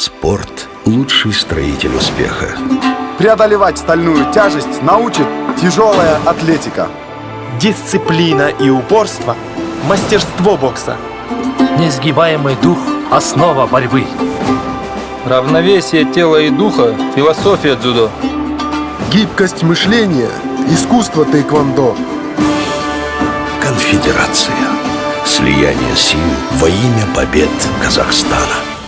Спорт – лучший строитель успеха. Преодолевать стальную тяжесть научит тяжелая атлетика. Дисциплина и упорство – мастерство бокса. Несгибаемый дух – основа борьбы. Равновесие тела и духа – философия дзюдо. Гибкость мышления – искусство тэквондо. Конфедерация. Слияние сил во имя побед Казахстана.